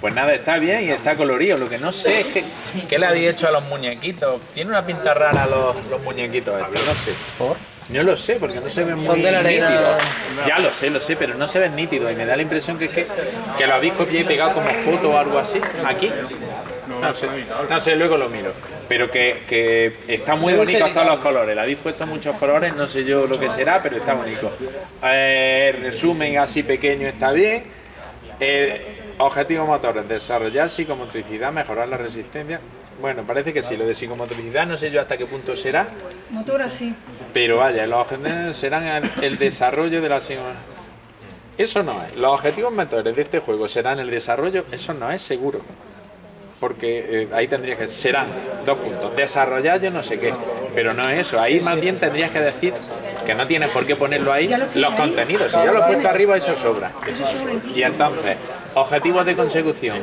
Pues nada, está bien y está colorido. Lo que no sé es que, qué le habéis hecho a los muñequitos. Tiene una pinta rara los, los muñequitos estos, no sé. ¿Por? No lo sé, porque no se ven muy nítidos. Ya lo sé, lo sé, pero no se ven nítidos y me da la impresión que es que, que lo habéis copiado y pegado como foto o algo así, aquí. No sé, no sé, luego lo miro. Pero que, que está muy bonito todos los colores. Le habéis puesto muchos colores, no sé yo lo que será, pero está bonito. Eh, resumen así pequeño está bien. Eh, objetivo motores, desarrollar psicomotricidad, mejorar la resistencia. Bueno, parece que sí, lo de psicomotricidad no sé yo hasta qué punto será, Motor así. pero vaya, los objetivos serán el, el desarrollo de la psico- Eso no es. Los objetivos motores de este juego serán el desarrollo, eso no es seguro. Porque eh, ahí tendrías que. Serán dos puntos. Desarrollar yo no sé qué. Pero no es eso. Ahí más bien tendrías que decir que no tienes por qué ponerlo ahí. Los contenidos. Si ya lo he puesto arriba, eso sobra. Y entonces, objetivos de consecución.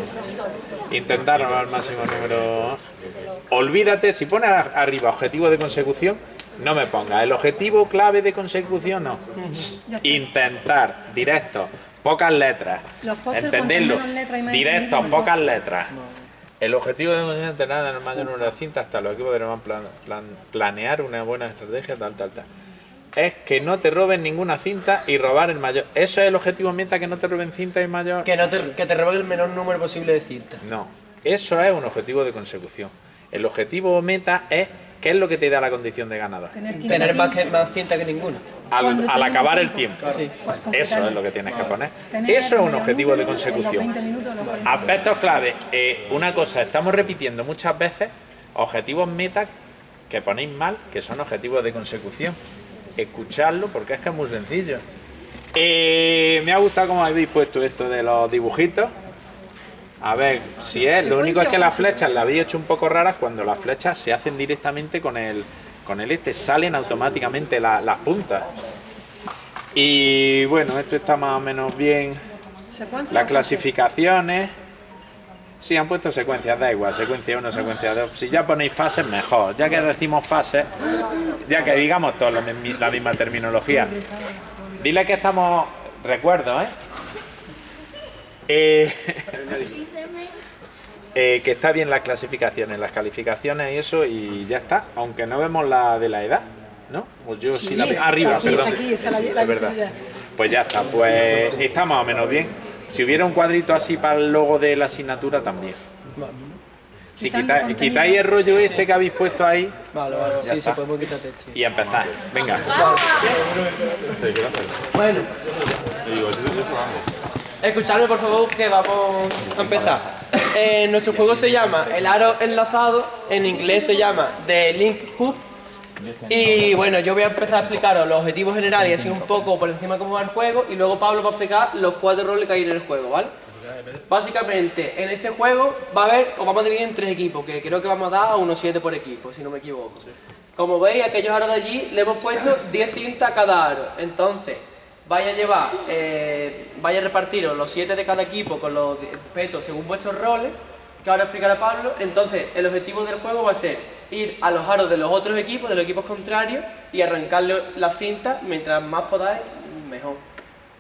Intentar al máximo número. Olvídate, si pones arriba objetivo de consecución, no me pongas. El objetivo clave de consecución, no. Intentar, directo, pocas letras. Entenderlo. Directo, pocas letras. El objetivo de consecución es tener el mayor número de cintas, hasta los equipos deberán plan- plan- planear una buena estrategia, tal, tal, tal. Es que no te roben ninguna cinta y robar el mayor. ¿Eso es el objetivo meta, que no te roben cinta y mayor? Que, no te, que te roben el menor número posible de cintas. No, eso es un objetivo de consecución. El objetivo meta es qué es lo que te da la condición de ganador. Tener, 15 Tener más, que, cintas. más cintas que ninguna. Al, acabar el el tiempo. Sí. Eso es lo que tienes que poner. Tener Eso es un objetivo de consecución. 20 minutos, los 40. Aspectos clave. Eh, una cosa, estamos repitiendo muchas veces objetivos meta que ponéis mal, que son objetivos de consecución. Escuchadlo porque es que es muy sencillo. Eh, me ha gustado cómo habéis puesto esto de los dibujitos. A ver, si es, lo único es que las flechas las habéis hecho un poco raras cuando las flechas se hacen directamente con el, con el este, salen automáticamente la- las puntas. Y bueno, esto está más o menos bien. ¿Secuencia Las clasificaciones. Sí, han puesto secuencias, da igual, secuencia 1, secuencia 2. Si ya ponéis fases, mejor. Ya que decimos fases, ya que digamos todos la, mi- la misma terminología. Dile que estamos. Recuerdo, ¿eh? Eh, eh, que está bien las clasificaciones, las calificaciones y eso, y ya está. Aunque no vemos la de la edad, ¿no? Pues yo sí, la Sí, Arriba, aquí, perdón. aquí, esa la- Sí, la es he visto verdad. ya. Pues ya está, pues está más o menos bien. Si hubiera un cuadrito así para el logo de la asignatura también. Si Quitando quita- quitáis el rollo este que habéis puesto ahí Vale, vale. Sí, está. sí, podemos quitar texto. y empezar. Venga. Bueno. Escuchadme por favor que vamos a empezar. Eh, nuestro juego se llama El Aro Enlazado, en inglés se llama The Link Hoop. Y bueno, yo voy a empezar a explicaros los objetivos generales y así un poco por encima cómo va el juego y luego Pablo va a explicar los cuatro roles que hay en el juego, ¿vale? Básicamente, en este juego va a haber, os vamos a dividir en tres equipos, que creo que vamos a dar a unos siete por equipo, si no me equivoco. Como veis, aquellos aros de allí le hemos puesto 10 cintas a cada aro. Entonces, vaya a llevar, eh, vaya a repartiros los 7 de cada equipo con los petos según vuestros roles, que ahora explicará Pablo. Entonces, el objetivo del juego va a ser ir a los aros de los otros equipos, de los equipos contrarios, y arrancarle las cintas, mientras más podáis, mejor.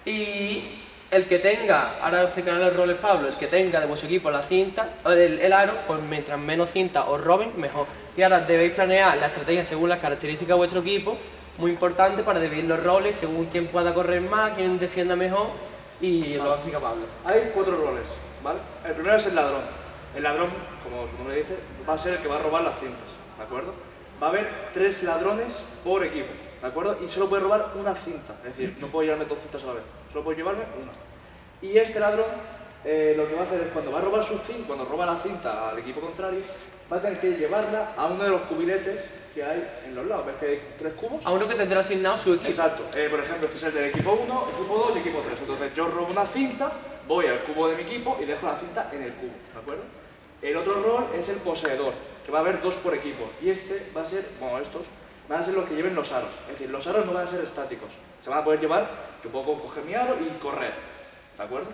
Y el que tenga, ahora explicaré los roles Pablo, el que tenga de vuestro equipo la cinta, el, el aro, pues mientras menos cinta os roben, mejor. Y ahora debéis planear la estrategia según las características de vuestro equipo, muy importante para dividir los roles según quién pueda correr más, quién defienda mejor, y lo va a explicar Pablo. Hay cuatro roles, ¿vale? El primero es el ladrón. El ladrón, como su nombre dice, va a ser el que va a robar las cintas, ¿de acuerdo? Va a haber tres ladrones por equipo, ¿de acuerdo? Y solo puede robar una cinta, es decir, no puedo llevarme dos cintas a la vez, solo puedo llevarme una. Y este ladrón eh, lo que va a hacer es cuando va a robar su cinta, cuando roba la cinta al equipo contrario, va a tener que llevarla a uno de los cubiletes que hay en los lados. ¿Ves que hay tres cubos? A uno que tendrá asignado su equipo. Exacto. Eh, por ejemplo, este es el del equipo 1, equipo 2 y equipo 3. Entonces yo robo una cinta, voy al cubo de mi equipo y dejo la cinta en el cubo, ¿de acuerdo? El otro rol es el poseedor, que va a haber dos por equipo. Y este va a ser, bueno, estos van a ser los que lleven los aros. Es decir, los aros no van a ser estáticos. Se van a poder llevar, yo puedo coger mi aro y correr, ¿de acuerdo?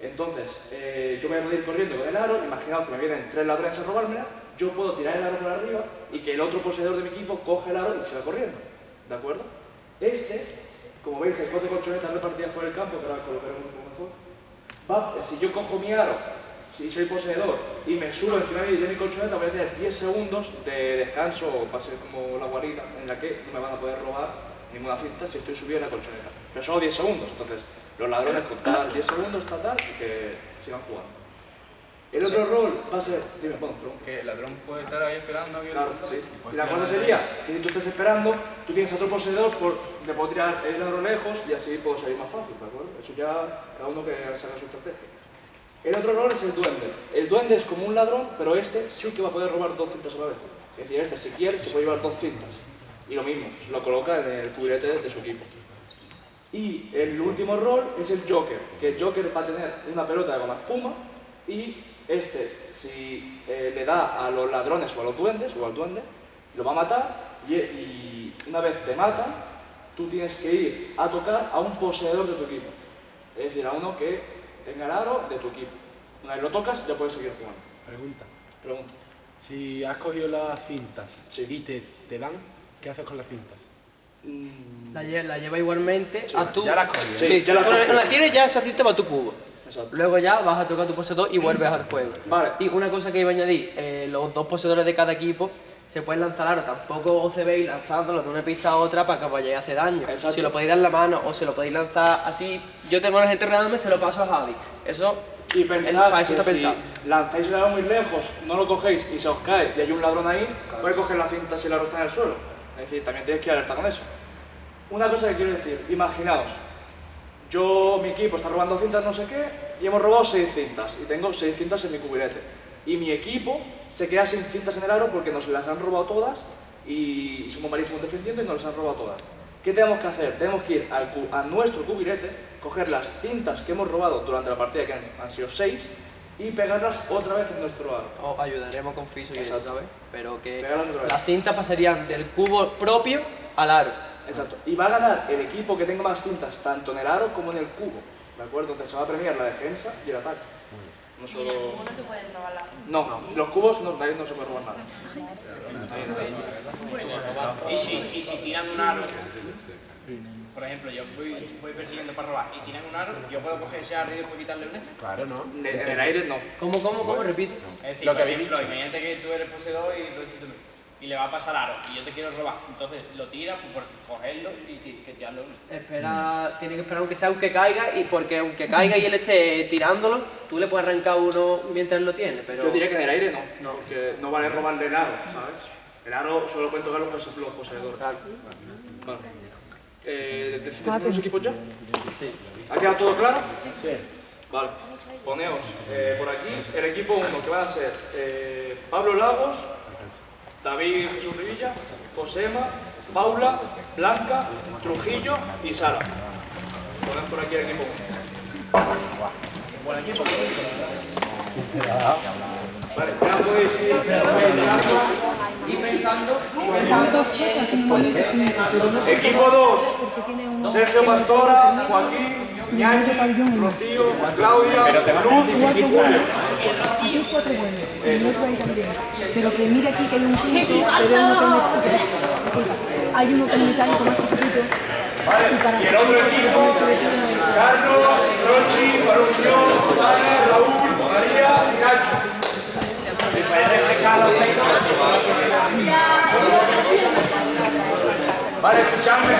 Entonces, eh, yo voy a ir corriendo con el aro, imaginaos que me vienen tres ladrones a robármela, yo puedo tirar el aro por arriba y que el otro poseedor de mi equipo coge el aro y se va corriendo, ¿de acuerdo? Este, como veis, hay cuatro colchonetas repartidas por el campo, que ahora colocaremos un mejor. Va, si yo cojo mi aro, si soy poseedor y me subo encima de mi colchoneta, voy a tener 10 segundos de descanso, va a ser como la guarida, en la que no me van a poder robar ninguna cinta si estoy subido en la colchoneta. Pero solo 10 segundos, entonces los ladrones con cada 10 segundos, tal, tal, y que sigan jugando. El otro rol va a ser, dime, bueno. Que el ladrón puede estar ahí esperando Claro, sí. y la cosa de- sería que si tú estás esperando, tú tienes a otro poseedor, por, le puedo tirar el ladrón lejos y así puedo salir más fácil, ¿de acuerdo? Eso ya cada uno que saca su estrategia. El otro rol es el duende. El duende es como un ladrón, pero este sí que va a poder robar dos cintas a la vez. Es decir, este si quiere se puede llevar dos cintas. Y lo mismo, lo coloca en el cubrirete de su equipo. Y el último rol es el Joker, que el Joker va a tener una pelota de goma espuma y este, si eh, le da a los ladrones o a los duendes o al duende, lo va a matar y, y una vez te matan, tú tienes que ir a tocar a un poseedor de tu equipo. Es decir, a uno que tenga el aro de tu equipo. Una vez lo tocas, ya puedes seguir jugando. Pregunta. Pregunta. Si has cogido las cintas Sí. y te, te dan, ¿qué haces con las cintas? Mm, La, lle- la lleva igualmente a tu... ya la has cogido. Sí, Sí, ya la has con la, cogido. con la tienes ya esa cinta para tu cubo. exacto. Luego ya vas a tocar tu poseedor y vuelves al juego. Vale. Y una cosa que iba a añadir, eh, los dos poseedores de cada equipo se pueden lanzar aro, tampoco os veis lanzándolo de una pista a otra para que vayáis a hacer daño. Exacto. Si lo podéis dar en la mano o se lo podéis lanzar así, yo tengo a la gente rodeándome, se lo paso a Javi. Eso, Y pensad para eso que está si pensado. lanzáis el aro muy lejos, no lo cogéis y se os cae y hay un ladrón ahí, puede coger la cinta si el aro está en el suelo. Es decir, también tienes que alerta con eso. Una cosa que quiero decir, imaginaos, yo, mi equipo está robando cintas no sé qué y hemos robado seis cintas y tengo seis cintas en mi cubirete. Y mi equipo se queda sin cintas en el aro porque nos las han robado todas y somos malísimos defendiendo y nos las han robado todas. ¿Qué tenemos que hacer? Tenemos que ir al a nuestro cubirete, coger las cintas que hemos robado durante la partida, que han, han sido seis, y pegarlas otra vez en nuestro aro. os ayudaremos con Fiso y eso. ¿sabes? Pero que las cintas pasarían del cubo propio al aro. Exacto. Y va a ganar el equipo que tenga más cintas, tanto en el aro como en el cubo. ¿De acuerdo? Entonces se va a premiar la defensa y el ataque. No solo... no se pueden robar la No, los cubos no, no se puede robar nada. Y si, y si tiran un aro, por ejemplo, yo voy, voy persiguiendo para robar y tiran un aro, yo puedo coger ese aro y después quitarle un eje. Claro, ¿no? En el aire no. ¿Cómo, cómo, cómo? Repite. Es decir, Lo por que habéis ejemplo, imagínate que tú eres poseedor y lo tú y le va a pasar aro y yo te quiero robar, entonces lo tiras pues, por cogerlo y que ya lo Espera, tiene que esperar aunque sea aunque caiga y porque aunque caiga y él esté tirándolo, tú le puedes arrancar uno mientras lo tiene, pero... Yo diría que en el aire no, porque no vale robarle el aro, ¿sabes? El aro solo pueden tocar los, los poseedores. Claro. Vale. Eh, ¿Decidimos los equipos ya? Sí. ¿Ha quedado todo claro? Sí. Vale. Poneos eh, por aquí el equipo 1 que van a ser eh, Pablo Lagos, David Jesús Rivilla, Josema, Paula, Blanca, Trujillo y Sara. Ponen por aquí el equipo 1. Vale, ya podéis ir. Y pensando, y pensando quién puede ser Equipo 2. Porque tiene un... Sergio Pastora, Joaquín, Ñañi, Rocío, Claudia, Luz y Julio. Pero que mira aquí que hay un quinto, que veo uno que es. Hay uno que es metálico más chiquitito. Y para Y el otro equipo, Carlos, Rochi, Dani, Raúl, María y Nacho. Vale, escuchadme.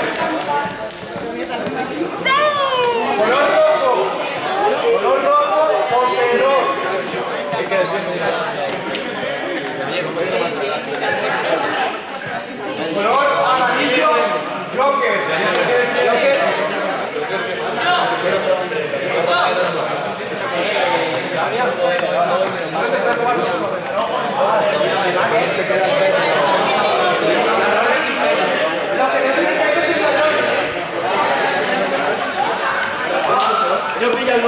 Color rojo. Color rojo, poseedor. Hay. Color amarillo, Joker. Joker. Joker. Yo pillo al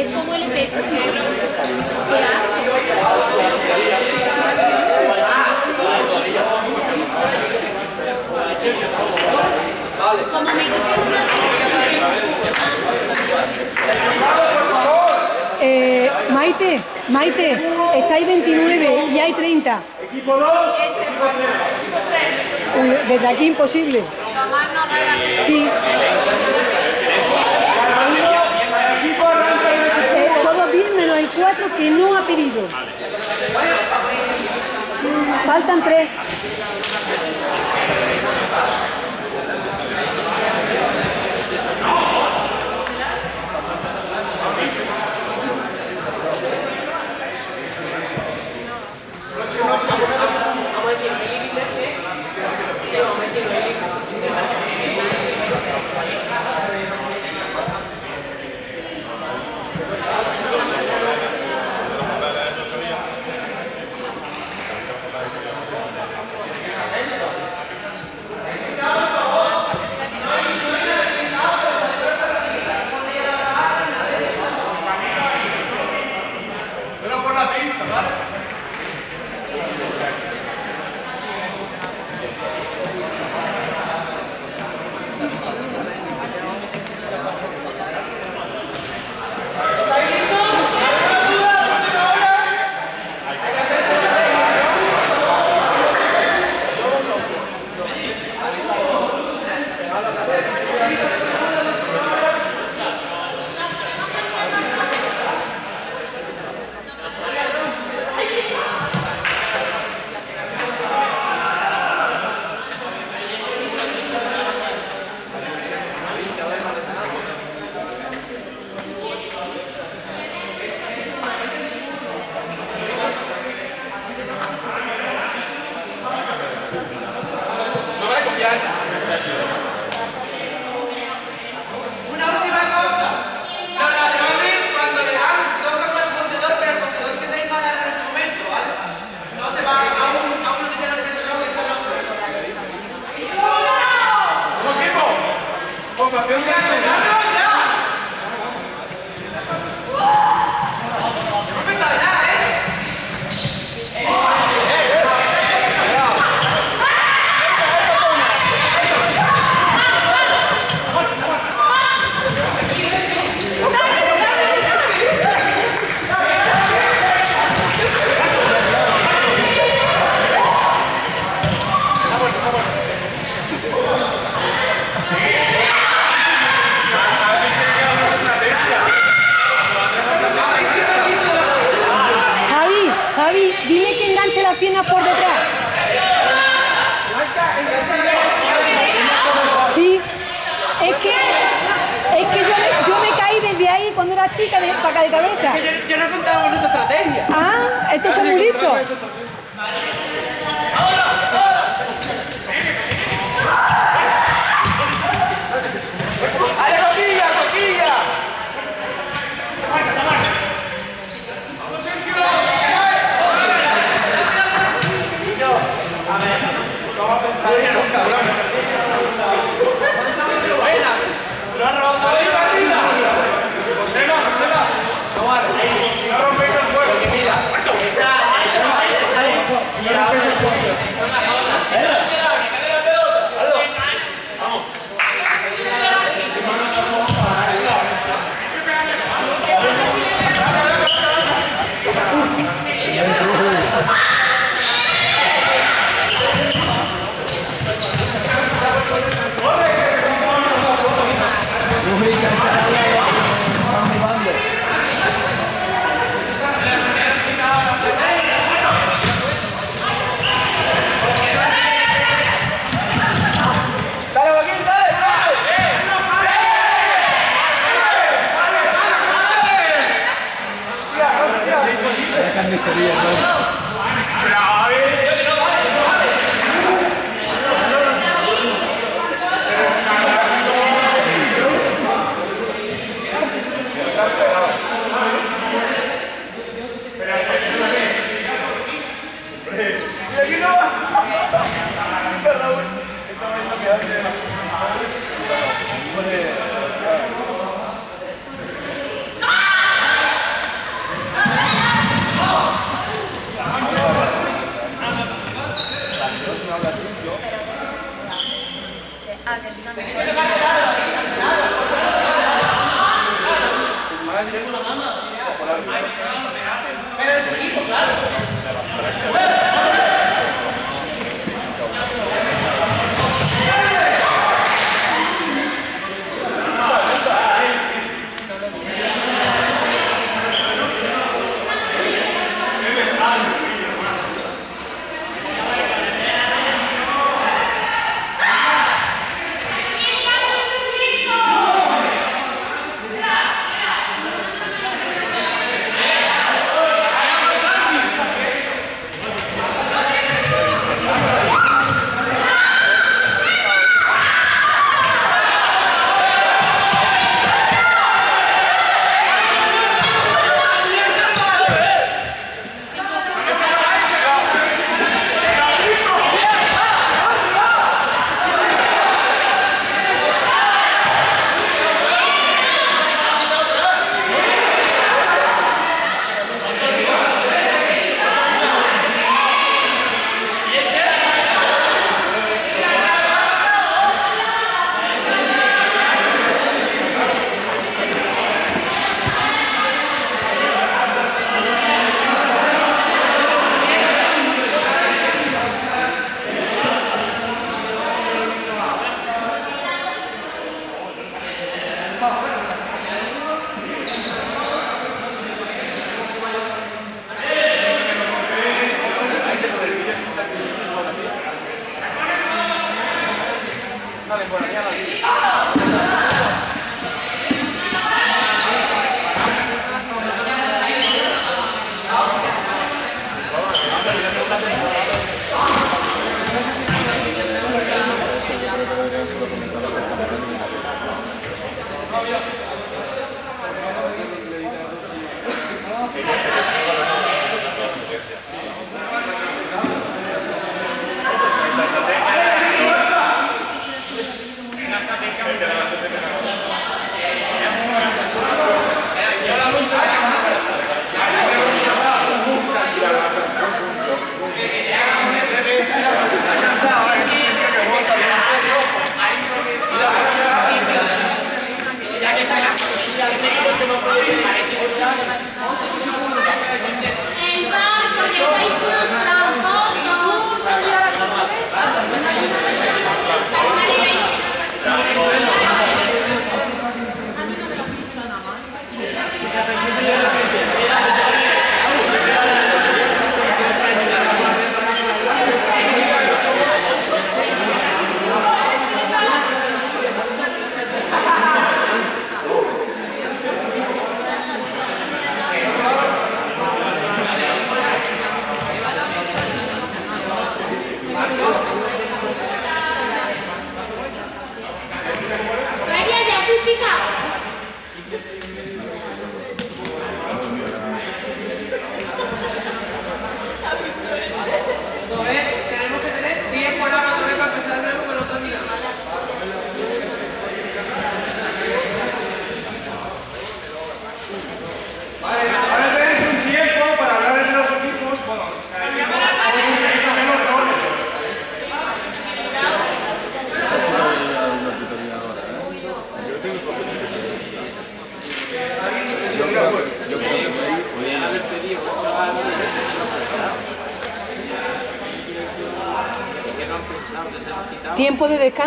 es como el efecto que hace. Como me eh, Maite, Maite, estáis 29 y hay 30. Equipo 2. Desde aquí imposible. Sí. cuatro que no ha pedido. Faltan tres.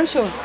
Tiempo de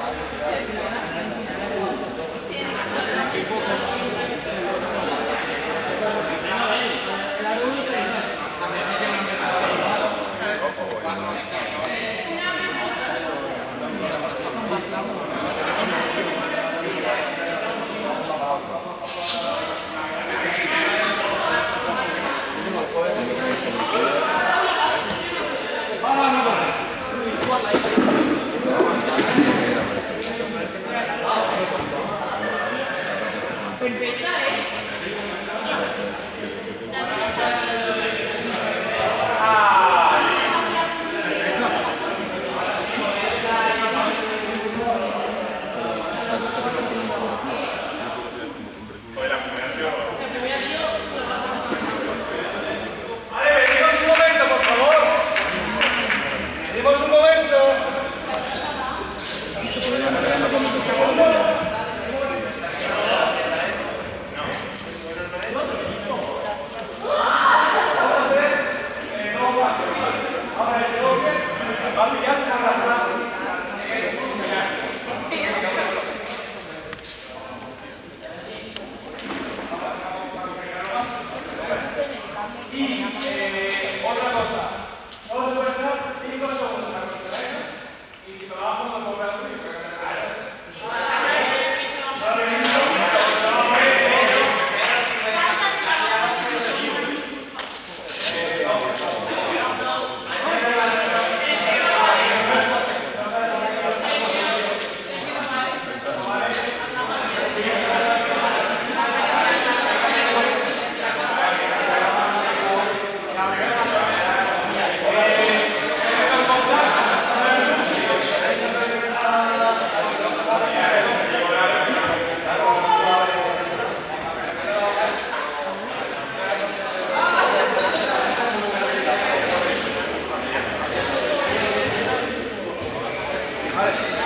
descanso.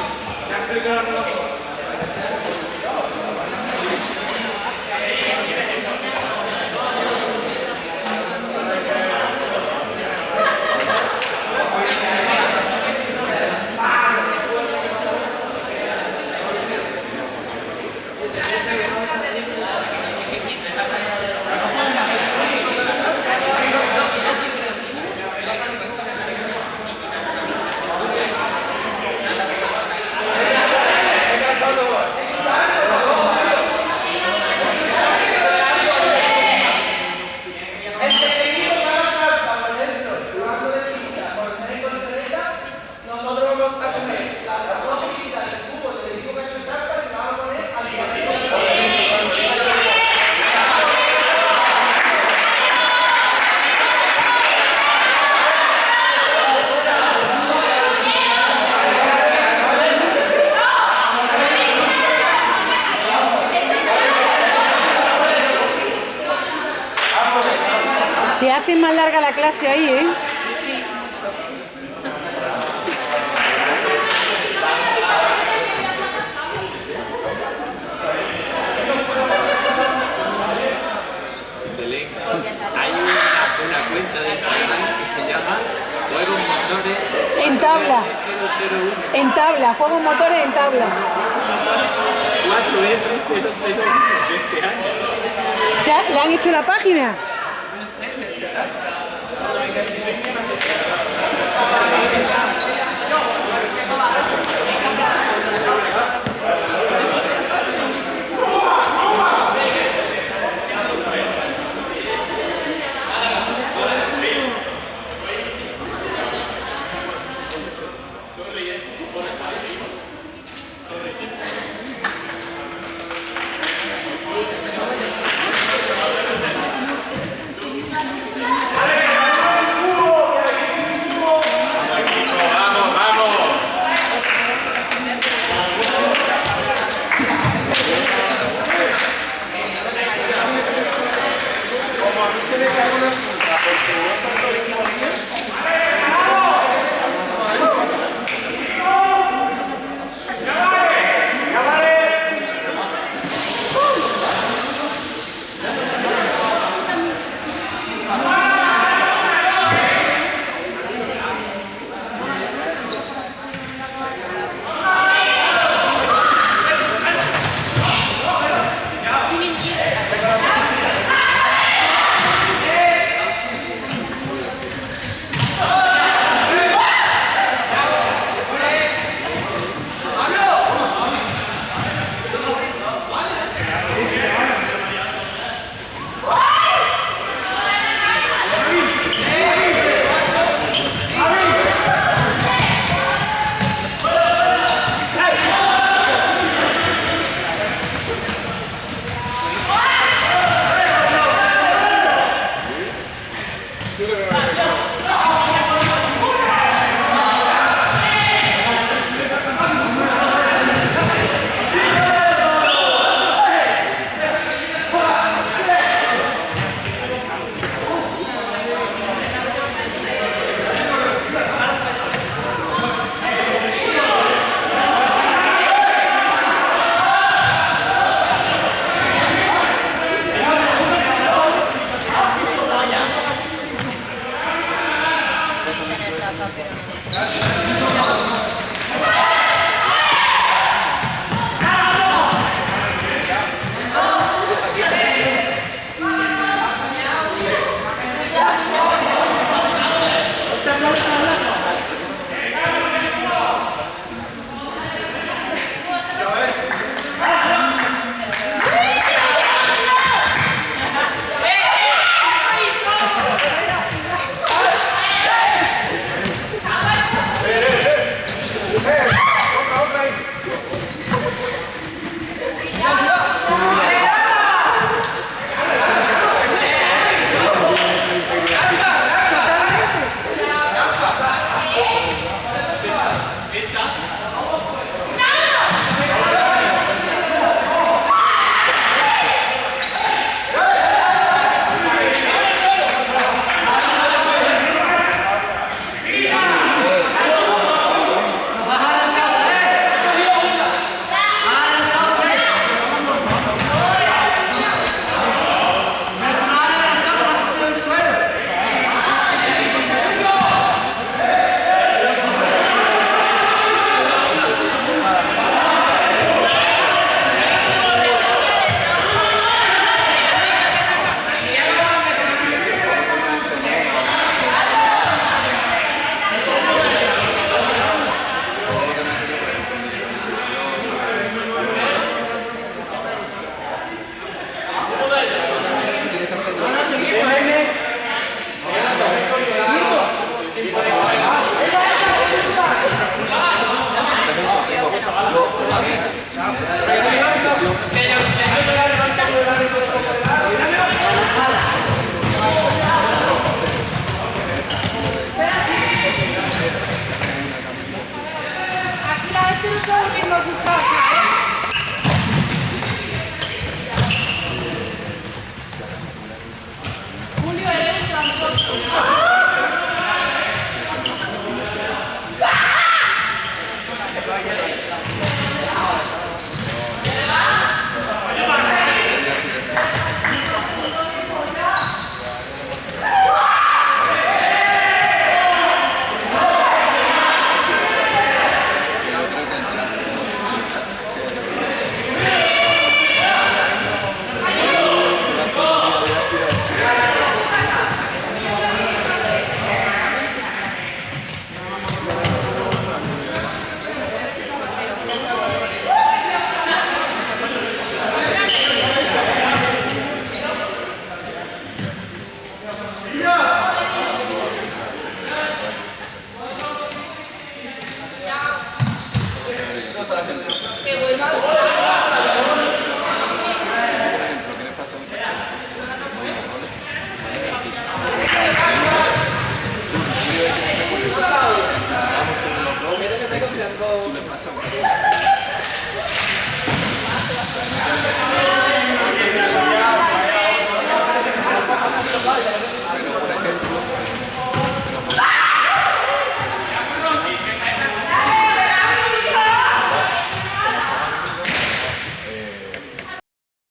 Nosotros vamos a coger las dos tiritas del cubo del equipo que ha hecho trampa y se la vamos a poner al Hace más larga la clase ahí, ¿eh? Sí, mucho. Hay una, una cuenta de Instagram que se llama Juegos Motores En tabla. 001 En tabla, juegos motores en tabla. 4R001 de este año. ¿Se ha- ¿Le han hecho la página? Grazie.